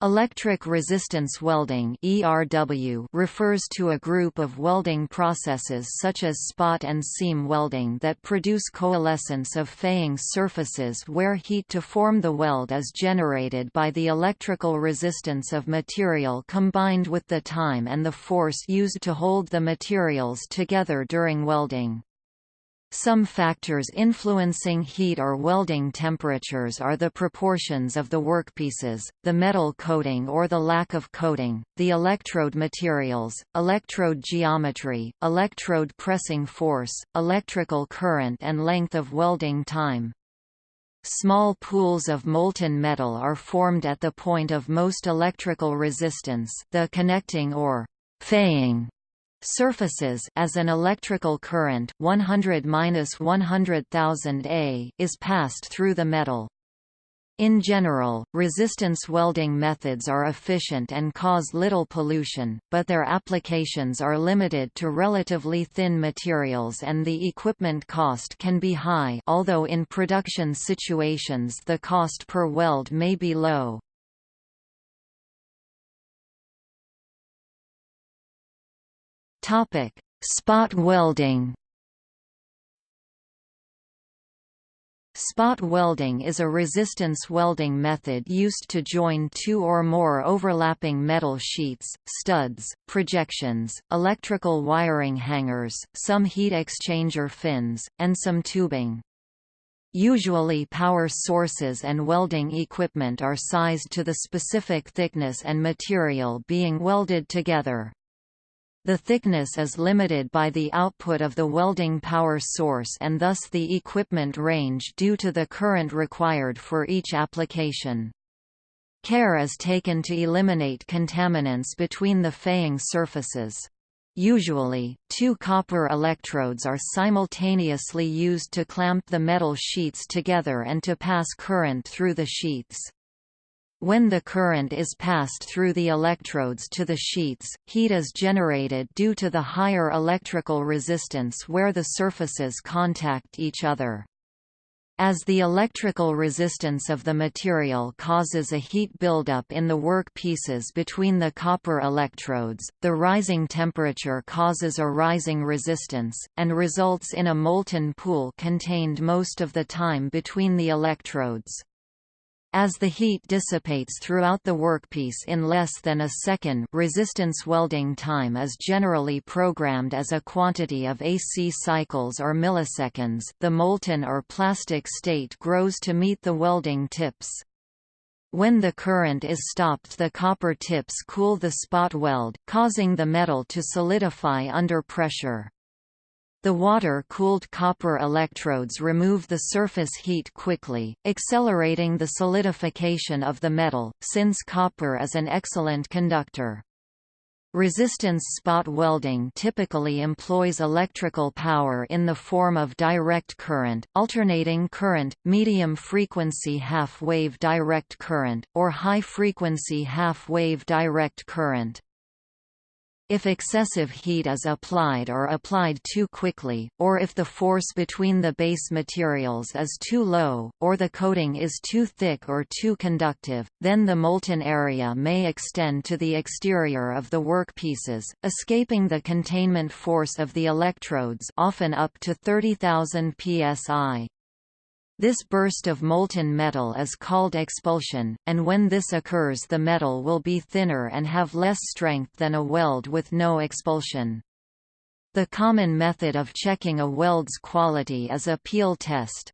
Electric resistance welding (ERW) refers to a group of welding processes such as spot and seam welding that produce coalescence of faying surfaces where heat to form the weld is generated by the electrical resistance of material combined with the time and the force used to hold the materials together during welding. Some factors influencing heat or welding temperatures are the proportions of the workpieces, the metal coating or the lack of coating, the electrode materials, electrode geometry, electrode pressing force, electrical current and length of welding time. Small pools of molten metal are formed at the point of most electrical resistance the connecting or faying surfaces as an electrical current 100-100,000 A is passed through the metal. In general, resistance welding methods are efficient and cause little pollution, but their applications are limited to relatively thin materials and the equipment cost can be high although in production situations the cost per weld may be low. Topic: Spot welding. Spot welding is a resistance welding method used to join two or more overlapping metal sheets, studs, projections, electrical wiring hangers, some heat exchanger fins, and some tubing. Usually power sources and welding equipment are sized to the specific thickness and material being welded together. The thickness is limited by the output of the welding power source and thus the equipment range due to the current required for each application. Care is taken to eliminate contaminants between the faying surfaces. Usually, two copper electrodes are simultaneously used to clamp the metal sheets together and to pass current through the sheets. When the current is passed through the electrodes to the sheets, heat is generated due to the higher electrical resistance where the surfaces contact each other. As the electrical resistance of the material causes a heat buildup in the work pieces between the copper electrodes, the rising temperature causes a rising resistance, and results in a molten pool contained most of the time between the electrodes. As the heat dissipates throughout the workpiece in less than a second resistance welding time is generally programmed as a quantity of AC cycles or milliseconds the molten or plastic state grows to meet the welding tips. When the current is stopped the copper tips cool the spot weld, causing the metal to solidify under pressure. The water-cooled copper electrodes remove the surface heat quickly, accelerating the solidification of the metal, since copper is an excellent conductor. Resistance spot welding typically employs electrical power in the form of direct current, alternating current, medium-frequency half-wave direct current, or high-frequency half-wave direct current. If excessive heat is applied or applied too quickly, or if the force between the base materials is too low, or the coating is too thick or too conductive, then the molten area may extend to the exterior of the workpieces, escaping the containment force of the electrodes often up to 30,000 psi. This burst of molten metal is called expulsion, and when this occurs the metal will be thinner and have less strength than a weld with no expulsion. The common method of checking a weld's quality is a peel test.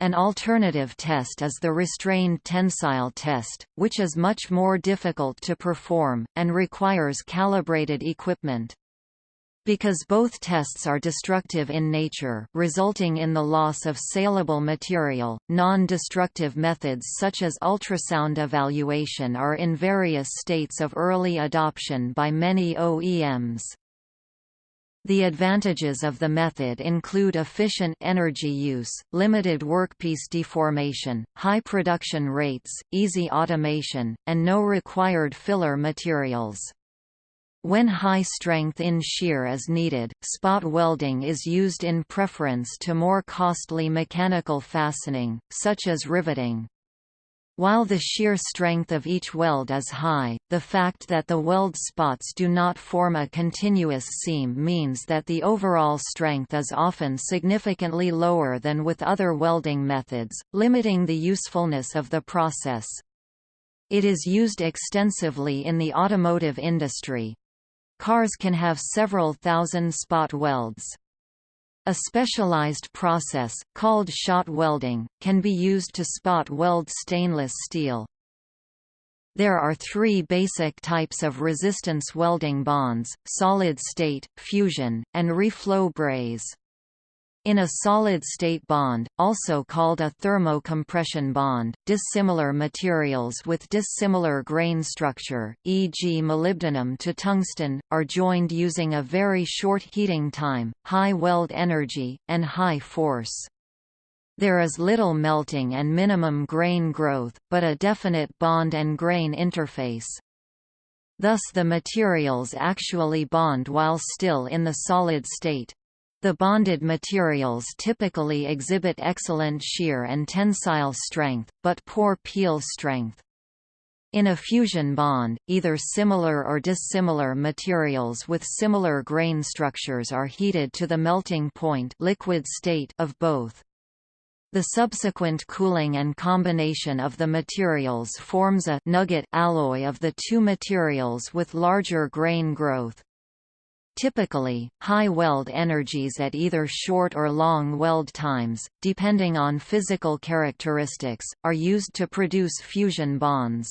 An alternative test is the restrained tensile test, which is much more difficult to perform, and requires calibrated equipment. Because both tests are destructive in nature resulting in the loss of saleable material, non-destructive methods such as ultrasound evaluation are in various states of early adoption by many OEMs. The advantages of the method include efficient energy use, limited workpiece deformation, high production rates, easy automation, and no required filler materials. When high strength in shear is needed, spot welding is used in preference to more costly mechanical fastening, such as riveting. While the shear strength of each weld is high, the fact that the weld spots do not form a continuous seam means that the overall strength is often significantly lower than with other welding methods, limiting the usefulness of the process. It is used extensively in the automotive industry. Cars can have several thousand spot welds. A specialized process, called shot welding, can be used to spot weld stainless steel. There are three basic types of resistance welding bonds, solid-state, fusion, and reflow braze. In a solid-state bond, also called a thermo-compression bond, dissimilar materials with dissimilar grain structure, e.g. molybdenum to tungsten, are joined using a very short heating time, high weld energy, and high force. There is little melting and minimum grain growth, but a definite bond and grain interface. Thus the materials actually bond while still in the solid state. The bonded materials typically exhibit excellent shear and tensile strength, but poor peel strength. In a fusion bond, either similar or dissimilar materials with similar grain structures are heated to the melting point liquid state of both. The subsequent cooling and combination of the materials forms a nugget alloy of the two materials with larger grain growth. Typically, high weld energies at either short or long weld times, depending on physical characteristics, are used to produce fusion bonds.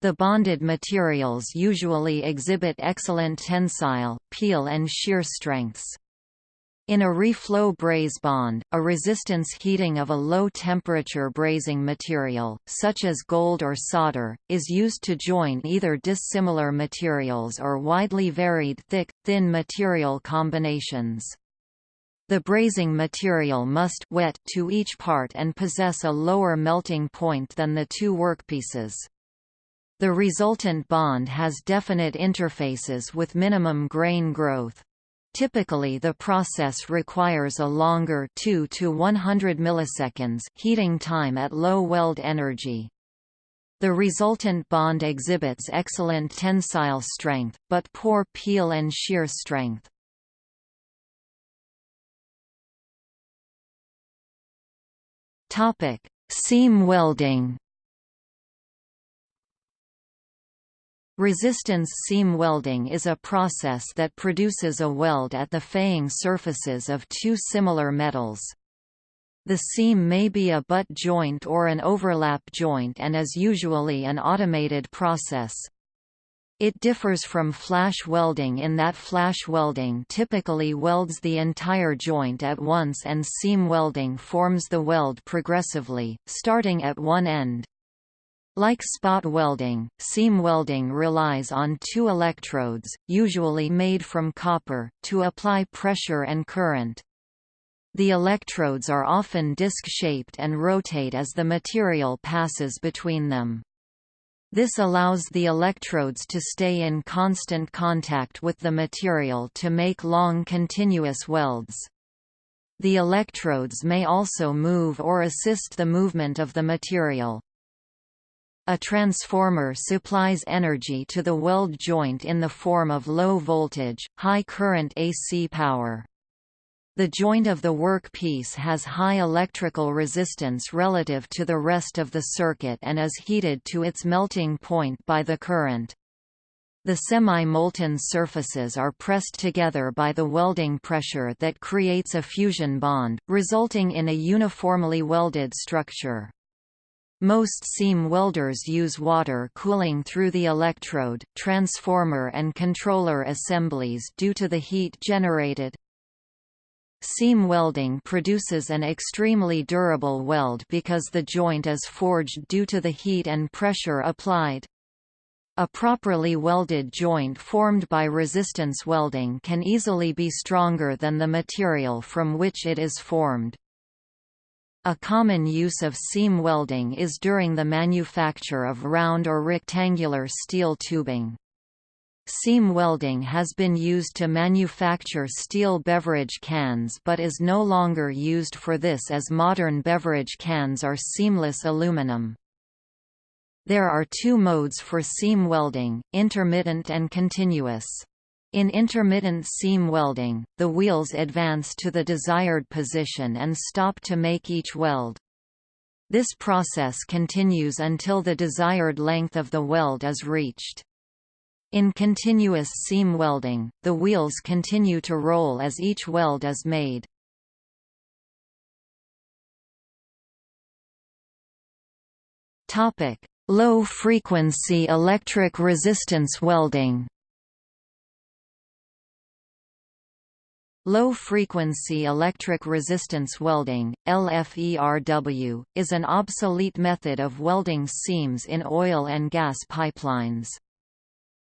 The bonded materials usually exhibit excellent tensile, peel and shear strengths. In a reflow braze bond, a resistance heating of a low-temperature brazing material, such as gold or solder, is used to join either dissimilar materials or widely varied thick-thin material combinations. The brazing material must wet to each part and possess a lower melting point than the two workpieces. The resultant bond has definite interfaces with minimum grain growth. Typically the process requires a longer 2 to 100 milliseconds heating time at low weld energy. The resultant bond exhibits excellent tensile strength, but poor peel and shear strength. Seam welding Resistance seam welding is a process that produces a weld at the faying surfaces of two similar metals. The seam may be a butt joint or an overlap joint and is usually an automated process. It differs from flash welding in that flash welding typically welds the entire joint at once and seam welding forms the weld progressively, starting at one end. Like spot welding, seam welding relies on two electrodes, usually made from copper, to apply pressure and current. The electrodes are often disc-shaped and rotate as the material passes between them. This allows the electrodes to stay in constant contact with the material to make long continuous welds. The electrodes may also move or assist the movement of the material. A transformer supplies energy to the weld joint in the form of low voltage, high current AC power. The joint of the work piece has high electrical resistance relative to the rest of the circuit and is heated to its melting point by the current. The semi-molten surfaces are pressed together by the welding pressure that creates a fusion bond, resulting in a uniformly welded structure. Most seam welders use water cooling through the electrode, transformer and controller assemblies due to the heat generated. Seam welding produces an extremely durable weld because the joint is forged due to the heat and pressure applied. A properly welded joint formed by resistance welding can easily be stronger than the material from which it is formed. A common use of seam welding is during the manufacture of round or rectangular steel tubing. Seam welding has been used to manufacture steel beverage cans but is no longer used for this as modern beverage cans are seamless aluminum. There are two modes for seam welding, intermittent and continuous. In intermittent seam welding, the wheels advance to the desired position and stop to make each weld. This process continues until the desired length of the weld is reached. In continuous seam welding, the wheels continue to roll as each weld is made. Low-frequency electric resistance welding Low-frequency electric resistance welding, LFERW, is an obsolete method of welding seams in oil and gas pipelines.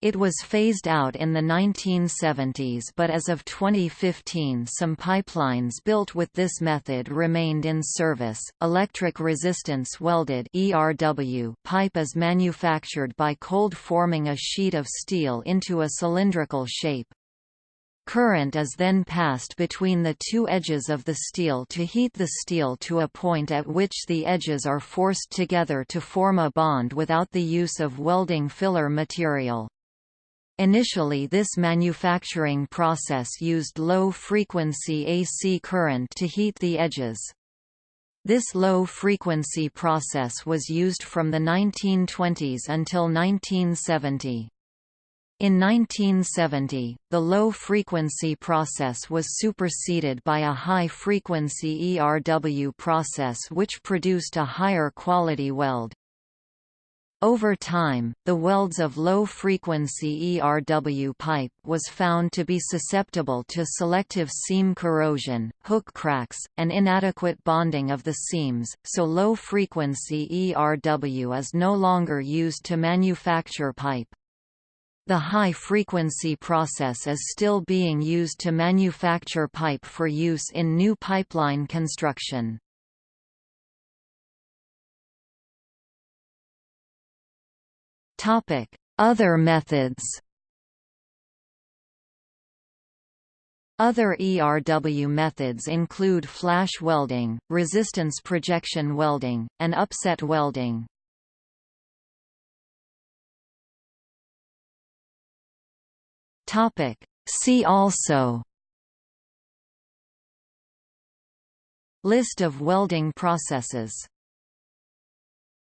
It was phased out in the 1970s but as of 2015 some pipelines built with this method remained in service. Electric resistance welded ERW pipe is manufactured by cold forming a sheet of steel into a cylindrical shape. Current is then passed between the two edges of the steel to heat the steel to a point at which the edges are forced together to form a bond without the use of welding filler material. Initially this manufacturing process used low-frequency AC current to heat the edges. This low-frequency process was used from the 1920s until 1970. In 1970, the low-frequency process was superseded by a high-frequency ERW process which produced a higher quality weld. Over time, the welds of low-frequency ERW pipe was found to be susceptible to selective seam corrosion, hook cracks, and inadequate bonding of the seams, so low-frequency ERW is no longer used to manufacture pipe. The high-frequency process is still being used to manufacture pipe for use in new pipeline construction. Other methods Other ERW methods include flash welding, resistance projection welding, and upset welding. Topic. See also List of welding processes